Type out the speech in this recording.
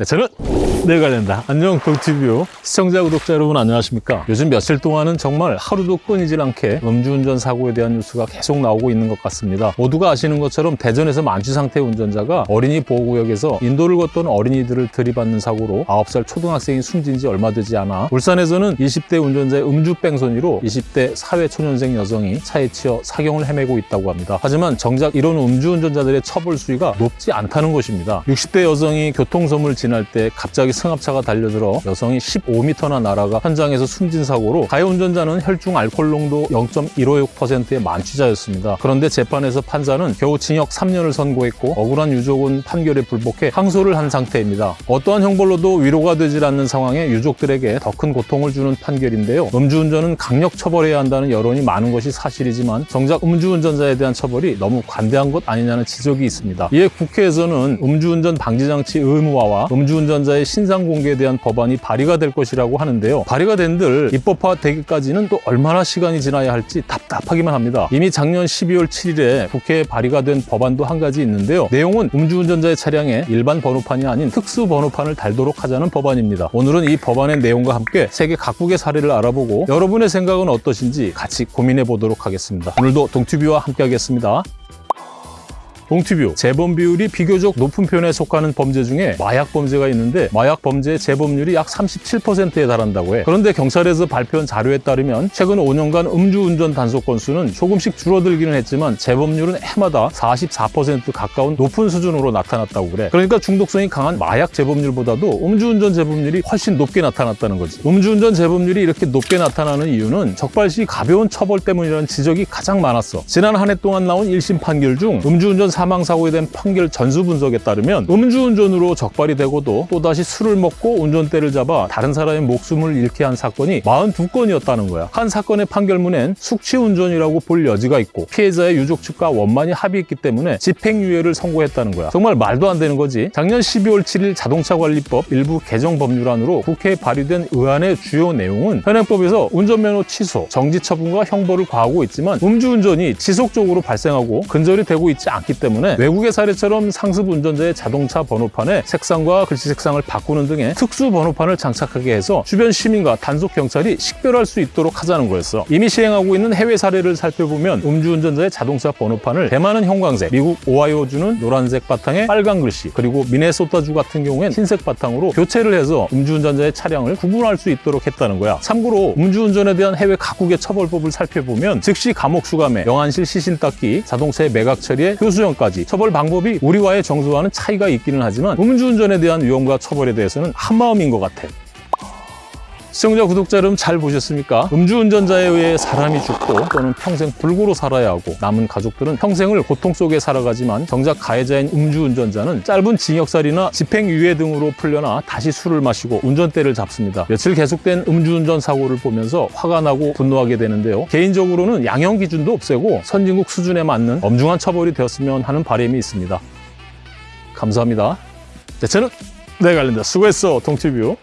네, 저는 내가 된다. 안녕 동티뷰 시청자 구독자 여러분 안녕하십니까? 요즘 며칠 동안은 정말 하루도 끊이질 않게 음주운전 사고에 대한 뉴스가 계속 나오고 있는 것 같습니다. 모두가 아시는 것처럼 대전에서 만취 상태 운전자가 어린이 보호구역에서 인도를 걷던 어린이들을 들이받는 사고로 9살 초등학생이 숨진 지 얼마 되지 않아 울산에서는 20대 운전자의 음주 뺑소니로 20대 사회초년생 여성이 차에 치여 사경을 헤매고 있다고 합니다. 하지만 정작 이런 음주운전자들의 처벌 수위가 높지 않다는 것입니다. 60대 여성이 교통섬을 지날 때 갑자기 승합차가 달려들어 여성이 15m나 날아가 현장에서 숨진 사고로 가해 운전자는 혈중 알코올 농도 0.156%의 만취자였습니다. 그런데 재판에서 판사는 겨우 징역 3년을 선고했고 억울한 유족은 판결에 불복해 항소를 한 상태입니다. 어떠한 형벌로도 위로가 되질 않는 상황에 유족들에게 더 큰 고통을 주는 판결인데요. 음주운전은 강력 처벌해야 한다는 여론이 많은 것이 사실이지만 정작 음주운전자에 대한 처벌이 너무 관대한 것 아니냐는 지적이 있습니다. 이에 국회에서는 음주운전 방지장치 의무화와 음 주운전자의 신상 공개에 대한 법안이 발의가 될 것이라고 하는데요. 발의가 된들 입법화되기까지는 또 얼마나 시간이 지나야 할지 답답하기만 합니다. 이미 작년 12월 7일에 국회에 발의가 된 법안도 한 가지 있는데요. 내용은 음주운전자의 차량에 일반 번호판이 아닌 특수 번호판을 달도록 하자는 법안입니다. 오늘은 이 법안의 내용과 함께 세계 각국의 사례를 알아보고 여러분의 생각은 어떠신지 같이 고민해 보도록 하겠습니다. 오늘도 동튜브와 함께 하겠습니다. 동티뷰 재범 비율이 비교적 높은 편에 속하는 범죄 중에 마약 범죄가 있는데 마약 범죄의 재범률이 약 37%에 달한다고 해. 그런데 경찰에서 발표한 자료에 따르면 최근 5년간 음주운전 단속 건수는 조금씩 줄어들기는 했지만 재범률은 해마다 44% 가까운 높은 수준으로 나타났다고 그래. 그러니까 중독성이 강한 마약 재범률보다도 음주운전 재범률이 훨씬 높게 나타났다는 거지. 음주운전 재범률이 이렇게 높게 나타나는 이유는 적발시 가벼운 처벌 때문이라는 지적이 가장 많았어. 지난 한 해 동안 나온 1심 판결 중 음주운전 사망 사고에 대한 판결 전수 분석에 따르면 음주운전으로 적발이 되고도 또다시 술을 먹고 운전대를 잡아 다른 사람의 목숨을 잃게 한 사건이 42건이었다는 거야. 한 사건의 판결문엔 숙취운전이라고 볼 여지가 있고 피해자의 유족 측과 원만히 합의했기 때문에 집행유예를 선고했다는 거야. 정말 말도 안 되는 거지. 작년 12월 7일 자동차관리법 일부 개정 법률안으로 국회에 발의된 의안의 주요 내용은 현행법에서 운전면허 취소, 정지 처분과 형벌을 과하고 있지만 음주운전이 지속적으로 발생하고 근절이 되고 있지 않기 때문에 외국의 사례처럼 상습 운전자의 자동차 번호판에 색상과 글씨 색상을 바꾸는 등의 특수 번호판을 장착하게 해서 주변 시민과 단속 경찰이 식별할 수 있도록 하자는 거였어. 이미 시행하고 있는 해외 사례를 살펴보면 음주운전자의 자동차 번호판을 대만은 형광색, 미국 오하이오주는 노란색 바탕에 빨간 글씨, 그리고 미네소타주 같은 경우엔 흰색 바탕으로 교체를 해서 음주운전자의 차량을 구분할 수 있도록 했다는 거야. 참고로 음주운전에 대한 해외 각국의 처벌법을 살펴보면 즉시 감옥 수감에 영안실 시신 닦기, 자동차의 매각 처리에 교수형 까지 처벌 방법이 우리와의 정서와는 차이가 있기는 하지만 음주운전에 대한 위험과 처벌에 대해서는 한마음인 것 같아. 시청자, 구독자 여러분 잘 보셨습니까? 음주운전자에 의해 사람이 죽고 또는 평생 불구로 살아야 하고 남은 가족들은 평생을 고통 속에 살아가지만 정작 가해자인 음주운전자는 짧은 징역살이나 집행유예 등으로 풀려나 다시 술을 마시고 운전대를 잡습니다. 며칠 계속된 음주운전 사고를 보면서 화가 나고 분노하게 되는데요. 개인적으로는 양형 기준도 없애고 선진국 수준에 맞는 엄중한 처벌이 되었으면 하는 바람이 있습니다. 감사합니다. 네, 저는 내가 관련다 수고했어, 동티뷰.